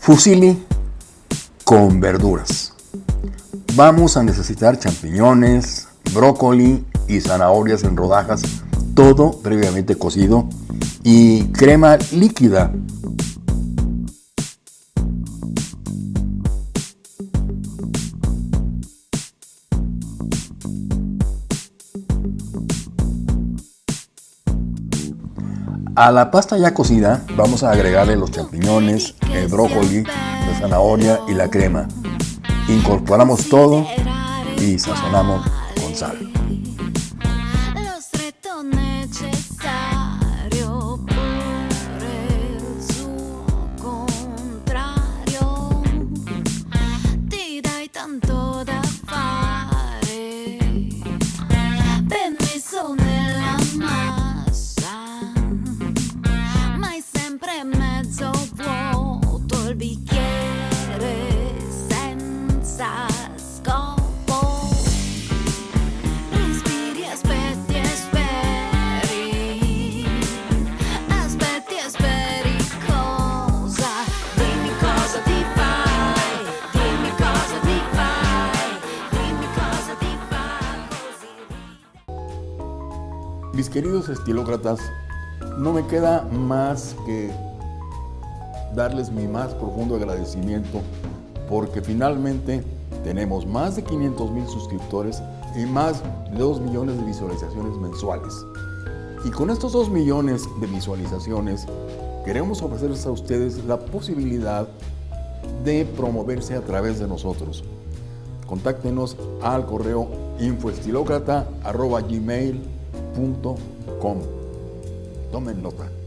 Fusilli con verduras. Vamos a necesitar champiñones, brócoli y zanahorias en rodajas, todo previamente cocido, y crema líquida A la pasta ya cocida vamos a agregarle los champiñones, el brócoli, la zanahoria y la crema. Incorporamos todo y sazonamos con sal. Mis queridos estilócratas, no me queda más que darles mi más profundo agradecimiento porque finalmente tenemos más de 500 mil suscriptores y más de 2 millones de visualizaciones mensuales. Y con estos 2 millones de visualizaciones queremos ofrecerles a ustedes la posibilidad de promoverse a través de nosotros. Contáctenos al correo infoestilócrata.gmail.com Tomen nota.